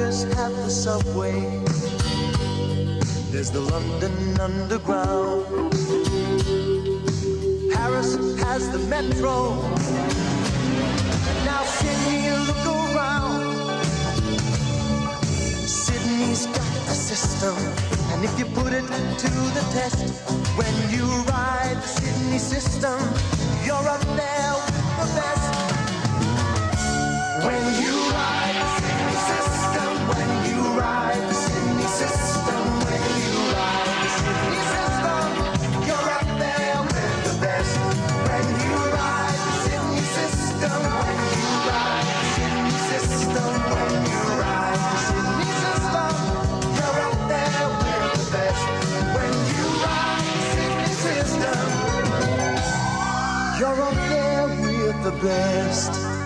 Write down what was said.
have the subway. There's the London Underground. Paris has the metro. Now Sydney, look around. Sydney's got a system, and if you put it to the test, when you ride the Sydney system, you're up there the best.